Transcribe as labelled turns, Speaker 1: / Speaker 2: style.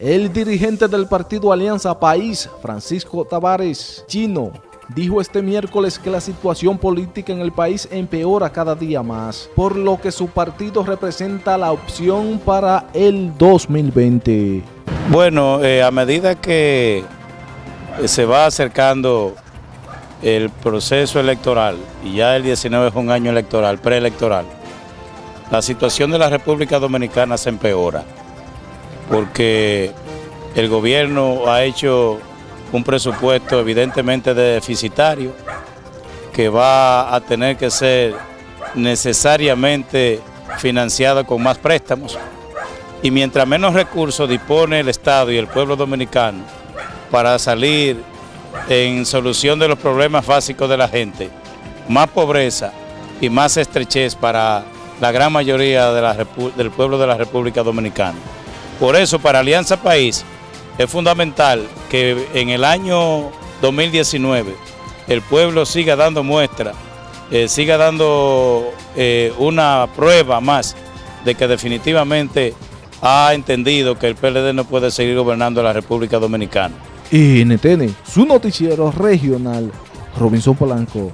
Speaker 1: El dirigente del partido Alianza País, Francisco Tavares Chino, dijo este miércoles que la situación política en el país empeora cada día más, por lo que su partido representa la opción para el 2020.
Speaker 2: Bueno, eh, a medida que se va acercando el proceso electoral, y ya el 19 es un año electoral, preelectoral, la situación de la República Dominicana se empeora, porque el gobierno ha hecho un presupuesto evidentemente deficitario, que va a tener que ser necesariamente financiado con más préstamos, y mientras menos recursos dispone el Estado y el pueblo dominicano para salir en solución de los problemas básicos de la gente, más pobreza y más estrechez para la gran mayoría del pueblo de la República Dominicana. Por eso, para Alianza País, es fundamental que en el año 2019 el pueblo siga dando muestra, eh, siga dando eh, una prueba más de que definitivamente ha entendido que el PLD no puede seguir gobernando la República Dominicana.
Speaker 1: Y NTN, su noticiero regional, Robinson Polanco.